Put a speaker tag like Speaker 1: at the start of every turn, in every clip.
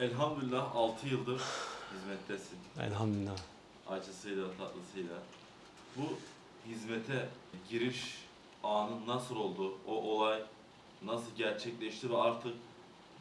Speaker 1: Elhamdülillah 6 yıldır hizmettesin.
Speaker 2: Elhamdülillah.
Speaker 1: Acısıyla, tatlısıyla. Bu hizmete giriş anın nasıl oldu? O olay nasıl gerçekleşti ve artık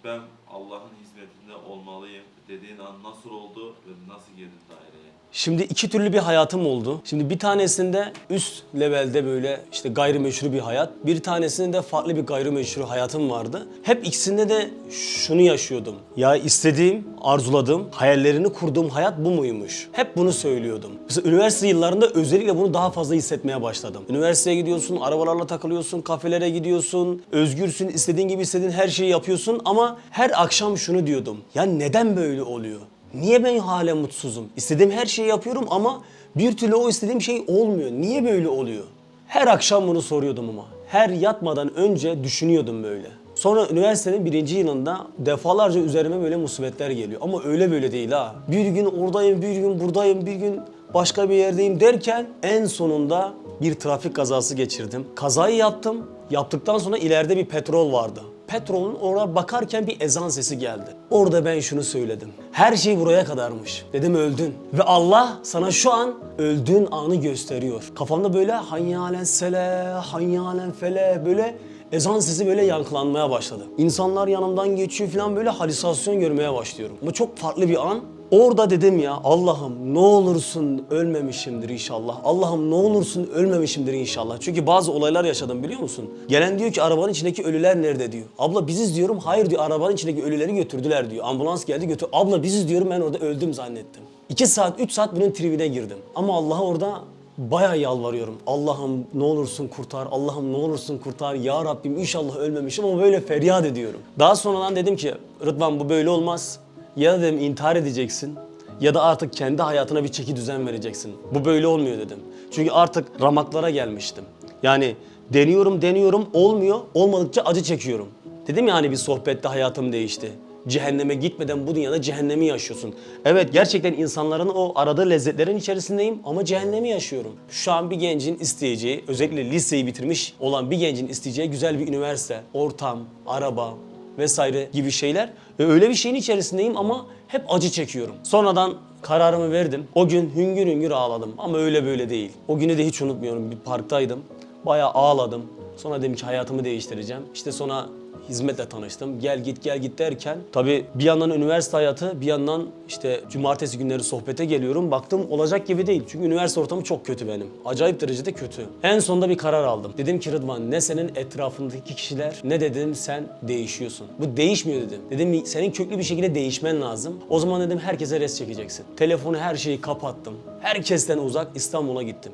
Speaker 1: ben Allah'ın hizmetinde olmalıyım dediğin an nasıl oldu ve nasıl girdin daireye?
Speaker 2: Şimdi iki türlü bir hayatım oldu. Şimdi bir tanesinde üst levelde böyle işte gayrimeşru bir hayat. Bir tanesinde de farklı bir gayrimeşru hayatım vardı. Hep ikisinde de şunu yaşıyordum. Ya istediğim, arzuladığım, hayallerini kurduğum hayat bu muymuş? Hep bunu söylüyordum. Mesela üniversite yıllarında özellikle bunu daha fazla hissetmeye başladım. Üniversiteye gidiyorsun, arabalarla takılıyorsun, kafelere gidiyorsun, özgürsün, istediğin gibi istediğin her şeyi yapıyorsun ama her akşam şunu diyordum. Ya neden böyle oluyor? Niye ben hala mutsuzum? İstediğim her şeyi yapıyorum ama bir türlü o istediğim şey olmuyor. Niye böyle oluyor? Her akşam bunu soruyordum ama. Her yatmadan önce düşünüyordum böyle. Sonra üniversitenin birinci yılında defalarca üzerime böyle musibetler geliyor. Ama öyle böyle değil ha. Bir gün oradayım, bir gün buradayım, bir gün başka bir yerdeyim derken en sonunda bir trafik kazası geçirdim. Kazayı yaptım. Yaptıktan sonra ileride bir petrol vardı. Petrolün oraya bakarken bir ezan sesi geldi. Orada ben şunu söyledim. Her şey buraya kadarmış. Dedim öldün. Ve Allah sana şu an öldüğün anı gösteriyor. Kafamda böyle hanyalen sele, hanyalen fele böyle ezan sesi böyle yankılanmaya başladı. İnsanlar yanımdan geçiyor falan böyle halüsinasyon görmeye başlıyorum. Bu çok farklı bir an. Orada dedim ya Allah'ım ne olursun ölmemişimdir inşallah. Allah'ım ne olursun ölmemişimdir inşallah. Çünkü bazı olaylar yaşadım biliyor musun? Gelen diyor ki arabanın içindeki ölüler nerede diyor. Abla biziz diyorum. Hayır diyor arabanın içindeki ölüleri götürdüler diyor. Ambulans geldi götür. Abla biziz diyorum ben orada öldüm zannettim. 2 saat 3 saat bunun tribine girdim. Ama Allah'a orada bayağı yalvarıyorum. Allah'ım ne olursun kurtar, Allah'ım ne olursun kurtar. Ya Rabbim inşallah ölmemişim ama böyle feryat ediyorum. Daha sonradan dedim ki Rıdvan bu böyle olmaz. Ya dedim intihar edeceksin ya da artık kendi hayatına bir çeki düzen vereceksin. Bu böyle olmuyor dedim. Çünkü artık ramaklara gelmiştim. Yani deniyorum deniyorum olmuyor. Olmadıkça acı çekiyorum. Dedim ya hani bir sohbette hayatım değişti. Cehenneme gitmeden bu dünyada cehennemi yaşıyorsun. Evet gerçekten insanların o aradığı lezzetlerin içerisindeyim ama cehennemi yaşıyorum. Şu an bir gencin isteyeceği, özellikle liseyi bitirmiş olan bir gencin isteyeceği güzel bir üniversite, ortam, araba vesaire gibi şeyler. Ve öyle bir şeyin içerisindeyim ama hep acı çekiyorum. Sonradan kararımı verdim. O gün hüngür hüngür ağladım ama öyle böyle değil. O günü de hiç unutmuyorum. Bir parktaydım. Bayağı ağladım. Sonra dedim ki hayatımı değiştireceğim. İşte sonra hizmetle tanıştım. Gel git gel git derken tabii bir yandan üniversite hayatı bir yandan işte cumartesi günleri sohbete geliyorum. Baktım olacak gibi değil. Çünkü üniversite ortamı çok kötü benim. Acayip derecede kötü. En sonunda bir karar aldım. Dedim ki Rıdvan ne senin etrafındaki kişiler ne dedim sen değişiyorsun. Bu değişmiyor dedim. Dedim senin köklü bir şekilde değişmen lazım. O zaman dedim herkese res çekeceksin. Telefonu her şeyi kapattım. Herkesten uzak İstanbul'a gittim.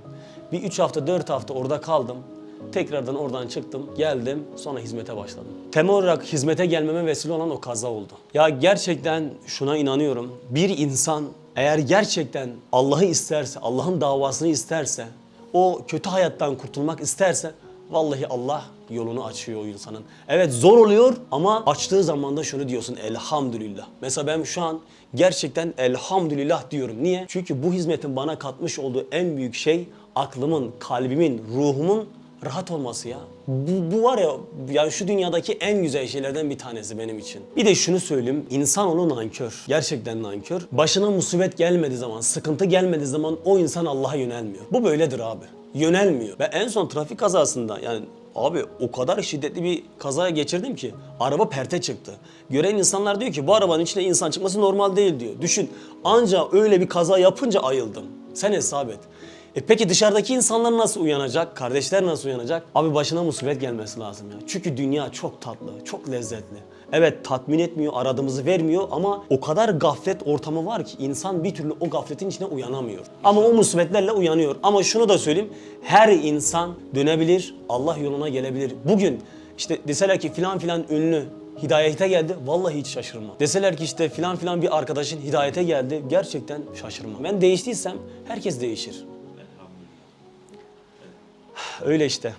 Speaker 2: Bir üç hafta dört hafta orada kaldım. Tekrardan oradan çıktım, geldim, sonra hizmete başladım. Temel olarak hizmete gelmeme vesile olan o kaza oldu. Ya gerçekten şuna inanıyorum. Bir insan eğer gerçekten Allah'ı isterse, Allah'ın davasını isterse, o kötü hayattan kurtulmak isterse vallahi Allah yolunu açıyor o insanın. Evet zor oluyor ama açtığı zaman da şunu diyorsun elhamdülillah. Mesela ben şu an gerçekten elhamdülillah diyorum. Niye? Çünkü bu hizmetin bana katmış olduğu en büyük şey aklımın, kalbimin, ruhumun rahat olması ya. Bu, bu var ya yani şu dünyadaki en güzel şeylerden bir tanesi benim için. Bir de şunu söyleyeyim. insanoğlu nankör. Gerçekten nankör. Başına musibet gelmediği zaman, sıkıntı gelmediği zaman o insan Allah'a yönelmiyor. Bu böyledir abi. Yönelmiyor. Ve en son trafik kazasında yani Abi o kadar şiddetli bir kazaya geçirdim ki araba perte çıktı. Gören insanlar diyor ki bu arabanın içinde insan çıkması normal değil diyor. Düşün anca öyle bir kaza yapınca ayıldım. Sen hesap et. E peki dışarıdaki insanlar nasıl uyanacak? Kardeşler nasıl uyanacak? Abi başına musibet gelmesi lazım ya. Çünkü dünya çok tatlı, çok lezzetli. Evet tatmin etmiyor, aradığımızı vermiyor ama o kadar gaflet ortamı var ki insan bir türlü o gafletin içine uyanamıyor. Ama o musibetlerle uyanıyor. Ama şunu da söyleyeyim, her insan dönebilir, Allah yoluna gelebilir. Bugün işte deseler ki filan filan ünlü hidayete geldi. Vallahi hiç şaşırmam. Deseler ki işte filan filan bir arkadaşın hidayete geldi. Gerçekten şaşırmam. Ben değiştiysem herkes değişir. Öyle işte.